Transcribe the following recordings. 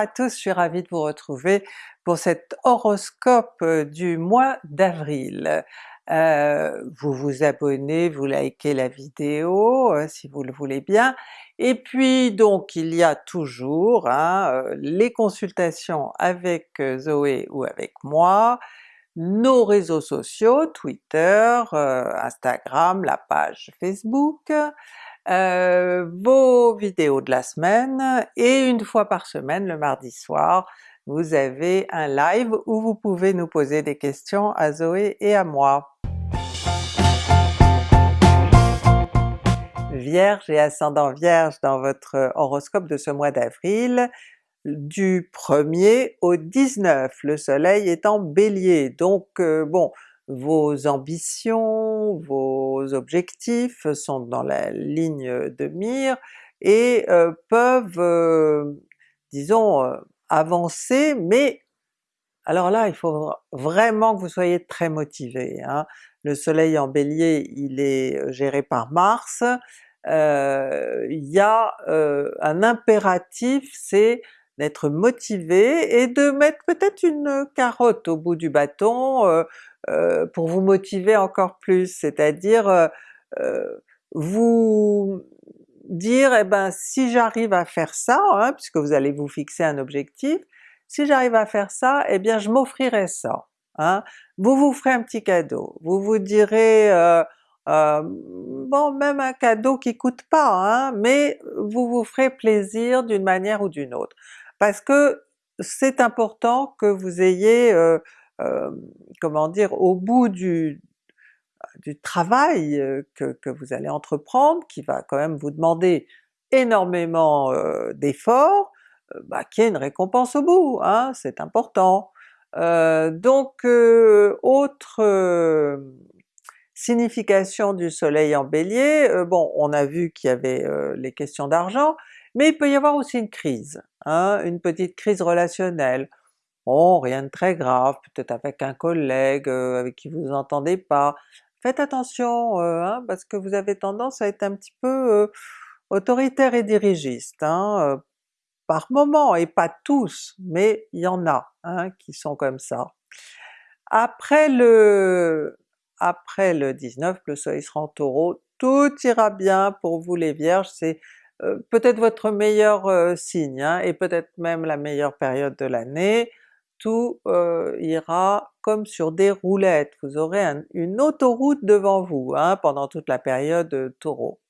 à tous, je suis ravie de vous retrouver pour cet horoscope euh, du mois d'avril. Euh, vous vous abonnez, vous likez la vidéo euh, si vous le voulez bien, et puis donc il y a toujours hein, les consultations avec Zoé ou avec moi, nos réseaux sociaux, Twitter, Instagram, la page Facebook, euh, vos vidéos de la semaine, et une fois par semaine, le mardi soir, vous avez un live où vous pouvez nous poser des questions à Zoé et à moi. Vierge et ascendant Vierge dans votre horoscope de ce mois d'avril, du 1er au 19, le soleil est en Bélier, donc euh, bon, vos ambitions, vos objectifs sont dans la ligne de mire et euh, peuvent, euh, disons, euh, avancer, mais alors là il faut vraiment que vous soyez très motivé. Hein. Le soleil en Bélier il est géré par Mars, il y a un impératif, c'est d'être motivé et de mettre peut-être une carotte au bout du bâton euh, pour vous motiver encore plus, c'est-à-dire euh, euh, vous dire eh ben si j'arrive à faire ça, hein, puisque vous allez vous fixer un objectif, si j'arrive à faire ça, eh bien je m'offrirai ça. Hein. Vous vous ferez un petit cadeau, vous vous direz bon même un cadeau qui coûte pas, hein, mais vous vous ferez plaisir d'une manière ou d'une autre. Parce que c'est important que vous ayez euh, comment dire, au bout du, travail euh, que, vous allez entreprendre, qui va quand même vous demander énormément euh, d'efforts, bah, qu'il y ait une récompense au bout, hein, c'est important. donc autre signification du soleil en Bélier, bon on a vu qu'il y avait les questions d'argent, mais il peut y avoir aussi une crise, hein, une petite crise relationnelle, Bon, rien de très grave, peut-être avec un collègue euh, avec qui vous vous entendez pas. Faites attention euh, hein, parce que vous avez tendance à être un petit peu euh, autoritaire et dirigiste, hein, par moment, et pas tous, mais il y en a hein, qui sont comme ça. Après le après le 19, le soleil sera en Taureau, tout ira bien pour vous les Vierges, c'est peut-être votre meilleur signe, hein, et peut-être même la meilleure période de l'année. Tout euh, ira comme sur des roulettes, vous aurez une autoroute devant vous hein, pendant toute la période euh, Taureau.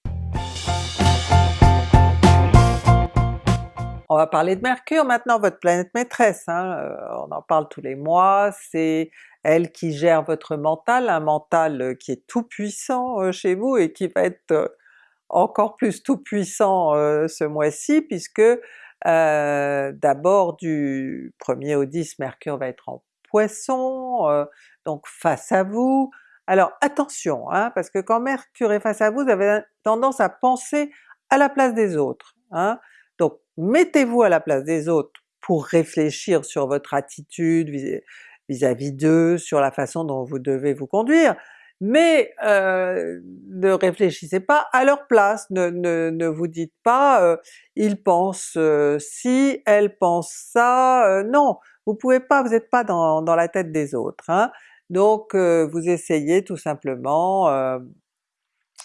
On va parler de Mercure maintenant, votre planète maîtresse, hein, euh, on en parle tous les mois, c'est elle qui gère votre mental, un mental qui est tout puissant chez vous et qui va être encore plus tout puissant ce mois-ci puisque euh, d'abord du 1er au 10, Mercure va être en Poisson, euh, donc face à vous. Alors attention, hein, parce que quand Mercure est face à vous, vous avez tendance à penser à la place des autres. Hein. Donc mettez-vous à la place des autres pour réfléchir sur votre attitude vis-à-vis d'eux, sur la façon dont vous devez vous conduire, mais euh, ne réfléchissez pas à leur place, ne, ne, ne vous dites pas euh, ils pensent euh, si, elle pense ça, euh, non! Vous pouvez pas, vous n'êtes pas dans, dans, la tête des autres. Hein. Donc vous essayez tout simplement,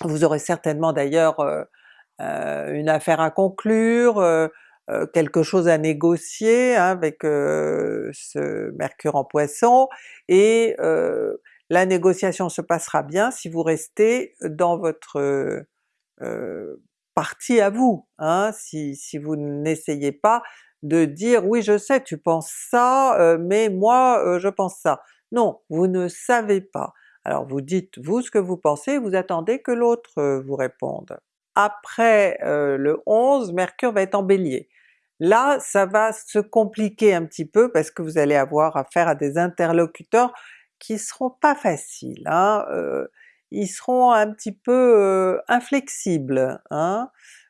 vous aurez certainement d'ailleurs une affaire à conclure, quelque chose à négocier hein, avec ce Mercure en Poisson, et la négociation se passera bien si vous restez dans votre euh, partie à vous, hein, si, si vous n'essayez pas de dire oui je sais tu penses ça, euh, mais moi euh, je pense ça. Non, vous ne savez pas. Alors vous dites vous ce que vous pensez, vous attendez que l'autre vous réponde. Après le 11, Mercure va être en Bélier. Là ça va se compliquer un petit peu parce que vous allez avoir affaire à des interlocuteurs qui seront pas faciles, hein, euh, ils seront un petit peu euh, inflexibles. Hein.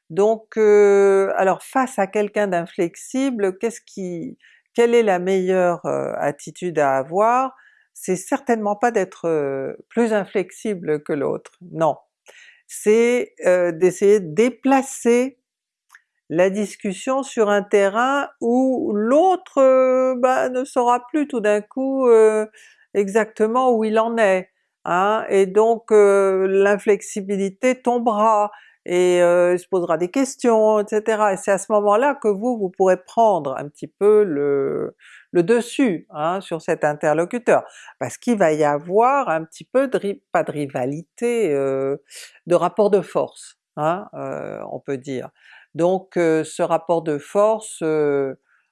Donc euh, alors face à quelqu'un d'inflexible, qu'est-ce qui, quelle est la meilleure attitude à avoir? C'est certainement pas d'être plus inflexible que l'autre, non. C'est d'essayer de déplacer la discussion sur un terrain où l'autre bah, ne saura plus tout d'un coup exactement où il en est, hein, et donc l'inflexibilité tombera, et il se posera des questions, etc. Et c'est à ce moment-là que vous, vous pourrez prendre un petit peu le, le dessus hein, sur cet interlocuteur, parce qu'il va y avoir un petit peu de, pas de rivalité, de rapport de force, hein, on peut dire. Donc ce rapport de force,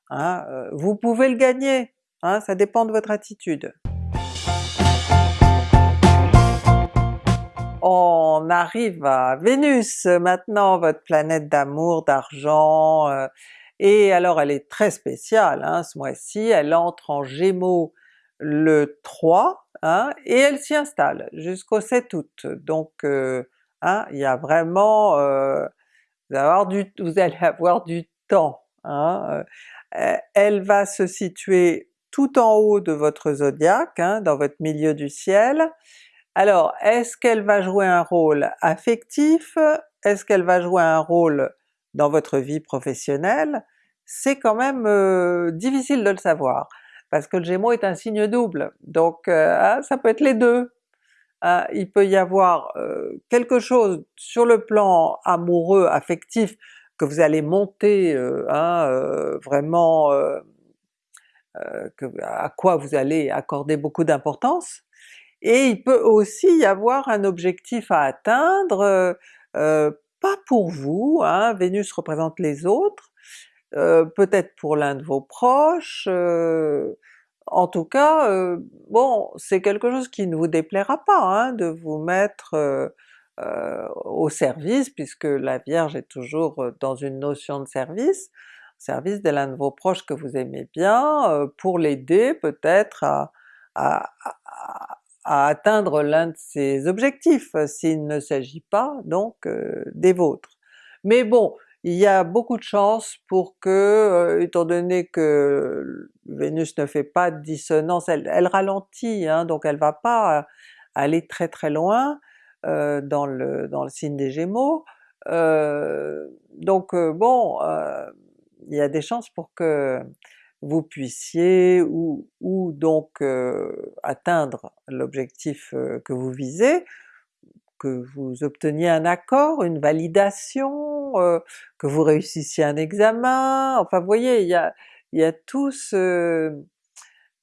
hein, vous pouvez le gagner, hein, ça dépend de votre attitude. On arrive à Vénus maintenant, votre planète d'amour, d'argent, et alors elle est très spéciale hein, ce mois-ci, elle entre en Gémeaux le 3, hein, et elle s'y installe jusqu'au 7 août. Donc hein, il y a vraiment vous allez avoir du, vous allez avoir du temps. Hein. Euh, elle va se situer tout en haut de votre zodiaque, hein, dans votre milieu du ciel. Alors est-ce qu'elle va jouer un rôle affectif? Est-ce qu'elle va jouer un rôle dans votre vie professionnelle? C'est quand même euh, difficile de le savoir, parce que le Gémeaux est un signe double, donc euh, ah, ça peut être les deux. Hein, il peut y avoir euh, quelque chose sur le plan amoureux, affectif, que vous allez monter hein, vraiment, à quoi vous allez accorder beaucoup d'importance, et il peut aussi y avoir un objectif à atteindre, pas pour vous, hein, Vénus représente les autres, peut-être pour l'un de vos proches, en tout cas, euh, bon, c'est quelque chose qui ne vous déplaira pas hein, de vous mettre euh, euh, au service, puisque la Vierge est toujours dans une notion de service, service de l'un de vos proches que vous aimez bien, pour l'aider peut-être à, atteindre l'un de ses objectifs, s'il ne s'agit pas donc des vôtres. Mais bon, il y a beaucoup de chances pour que, euh, étant donné que Vénus ne fait pas de dissonance, elle, ralentit, hein, donc elle va pas aller très très loin euh, dans, le, dans le signe des Gémeaux, euh, donc bon, il y a des chances pour que vous puissiez ou, ou donc atteindre l'objectif que vous visez, que vous obteniez un accord, une validation, euh, que vous réussissiez un examen, enfin vous voyez, il y a, il y a tout ce,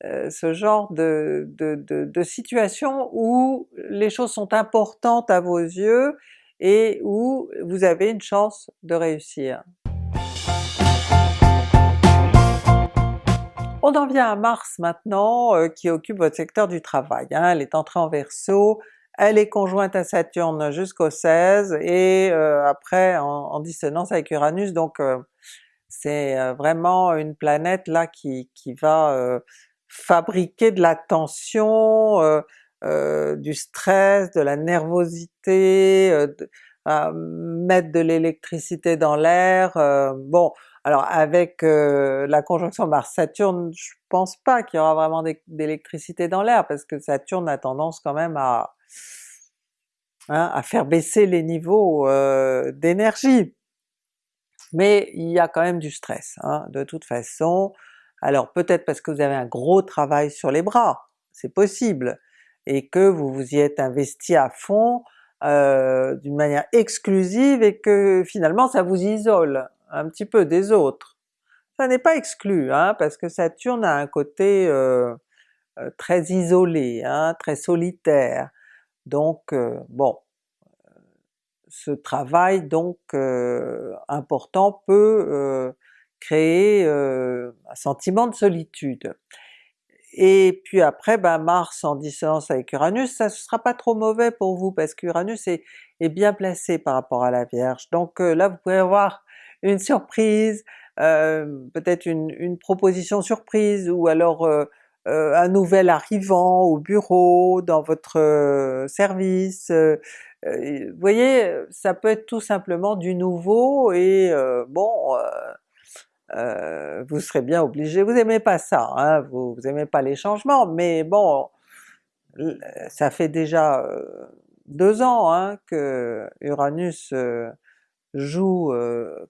euh, ce genre de, de, de, situation où les choses sont importantes à vos yeux et où vous avez une chance de réussir. On en vient à Mars maintenant, euh, qui occupe votre secteur du travail. Hein. Elle est entrée en Verseau, elle est conjointe à Saturne jusqu'au 16 et euh, après en, dissonance avec Uranus, donc euh, c'est vraiment une planète là qui va fabriquer de la tension, du stress, de la nervosité, mettre de l'électricité dans l'air, bon alors avec la conjonction Mars-Saturne, je pense pas qu'il y aura vraiment d'électricité dans l'air, parce que Saturne a tendance quand même à Hein, à faire baisser les niveaux d'énergie. Mais il y a quand même du stress, hein, de toute façon. Alors peut-être parce que vous avez un gros travail sur les bras, c'est possible, et que vous vous y êtes investi à fond d'une manière exclusive et que finalement ça vous isole un petit peu des autres. Ça n'est pas exclu, hein, parce que Saturne a un côté euh, très isolé, hein, très solitaire, donc bon, ce travail donc important peut créer un sentiment de solitude. Et puis après ben Mars en dissonance avec Uranus, ça ne sera pas trop mauvais pour vous parce qu'Uranus est, est, bien placé par rapport à la Vierge. Donc là vous pouvez avoir une surprise, peut-être une, une, proposition surprise, ou alors euh, un nouvel arrivant au bureau, dans votre euh, service, euh, vous voyez, ça peut être tout simplement du nouveau et bon, vous serez bien obligé, vous aimez pas ça, hein, vous, vous aimez pas les changements, mais bon, ça fait déjà deux ans hein, que Uranus joue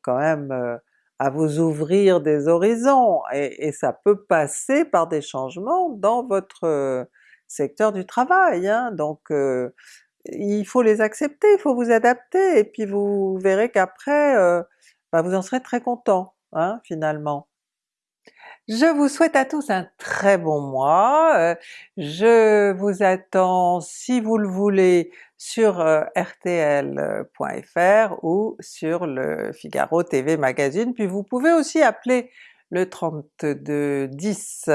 quand même à vous ouvrir des horizons, et, ça peut passer par des changements dans votre secteur du travail, hein. donc il faut les accepter, il faut vous adapter, et puis vous verrez qu'après bah, vous en serez très content, hein, finalement. Je vous souhaite à tous un très bon mois, euh, je vous attends si vous le voulez sur euh, rtl.fr ou sur le Figaro TV Magazine, puis vous pouvez aussi appeler le 3210.